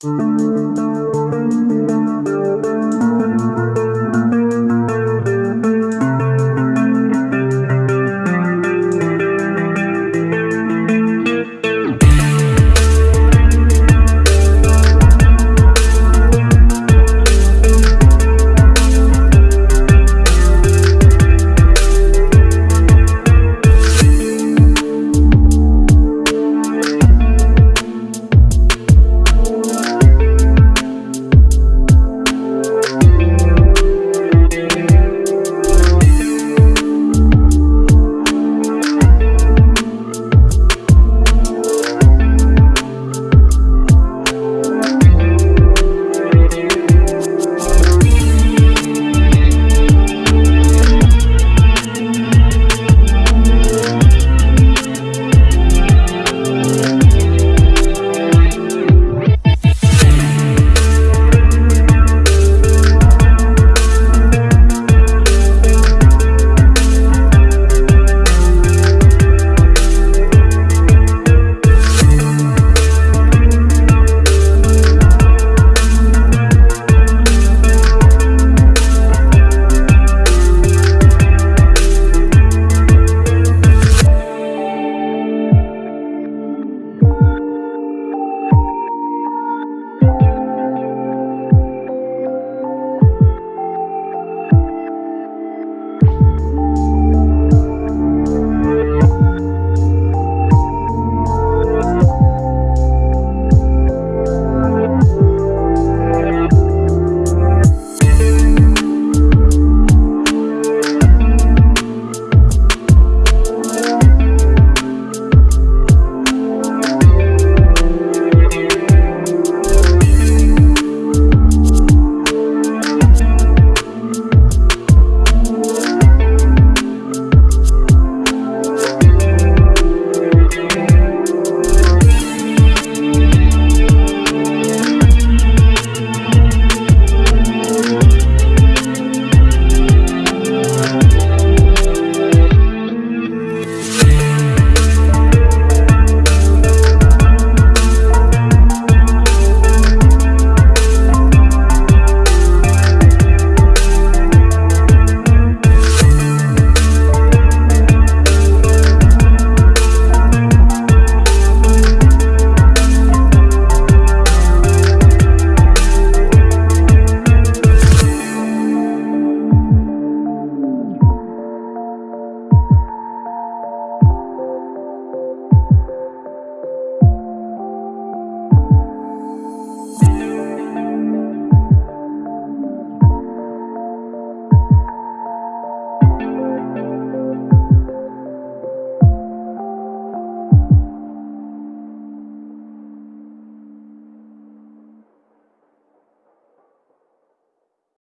Música